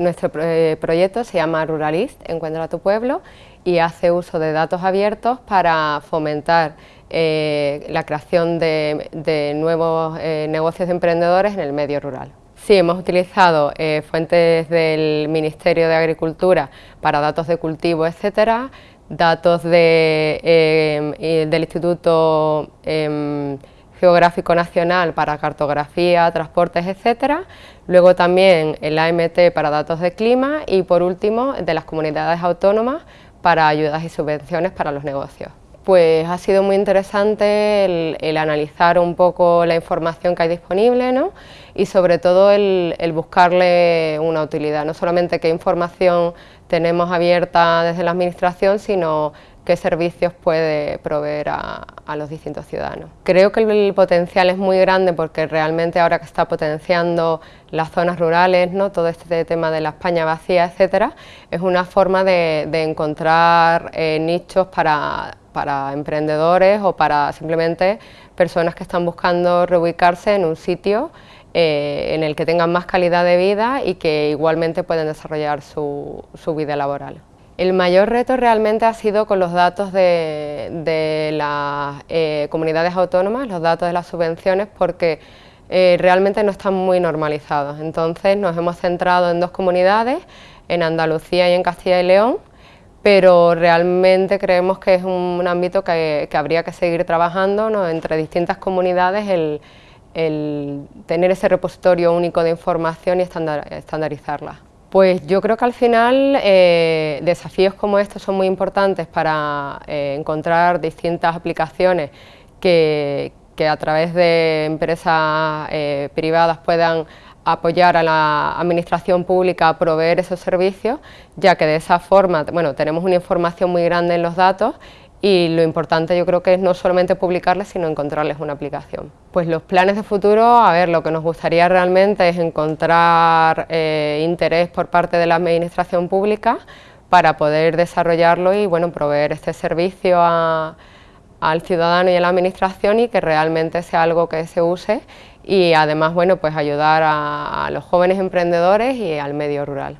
Nuestro eh, proyecto se llama Ruralist, Encuentra tu Pueblo, y hace uso de datos abiertos para fomentar eh, la creación de, nuevos eh, negocios de emprendedores en el medio rural. Sí, hemos utilizado fuentes del Ministerio de Agricultura para datos de cultivo, etcétera, datos de, del Instituto em, Geográfico Nacional para cartografía, transportes, etcétera. Luego también el AMT para datos de clima y por último de las comunidades autónomas para ayudas y subvenciones para los negocios. Pues ha sido muy interesante el, analizar un poco la información que hay disponible ¿no? y sobre todo el, el, buscarle una utilidad, no solamente qué información tenemos abierta desde la administración, sino qué servicios puede proveer a, los distintos ciudadanos. Creo que el, potencial es muy grande porque realmente ahora que está potenciando las zonas rurales, ¿no? todo este tema de la España vacía, etcétera, es una forma de, encontrar eh, nichos para, emprendedores o para simplemente personas que están buscando reubicarse en un sitio eh, en el que tengan más calidad de vida y que igualmente pueden desarrollar su vida laboral. El mayor reto realmente ha sido con los datos de, las eh, comunidades autónomas, los datos de las subvenciones, porque eh, realmente no están muy normalizados. Entonces nos hemos centrado en dos comunidades, en Andalucía y en Castilla y León, pero realmente creemos que es un, ámbito que, habría que seguir trabajando entre distintas comunidades, el, tener ese repositorio único de información y estandarizarla. Pues yo creo que al final eh, desafíos como estos son muy importantes para eh, encontrar distintas aplicaciones que, a través de empresas eh, privadas puedan apoyar a la administración pública a proveer esos servicios, ya que de esa forma bueno, tenemos una información muy grande en los datos y lo importante yo creo que es no solamente publicarles, sino encontrarles una aplicación. Pues los planes de futuro, a ver, lo que nos gustaría realmente es encontrar eh, interés por parte de la administración pública para poder desarrollarlo y bueno, proveer este servicio al ciudadano y a la administración y que realmente sea algo que se use y además bueno, pues ayudar a los jóvenes emprendedores y al medio rural.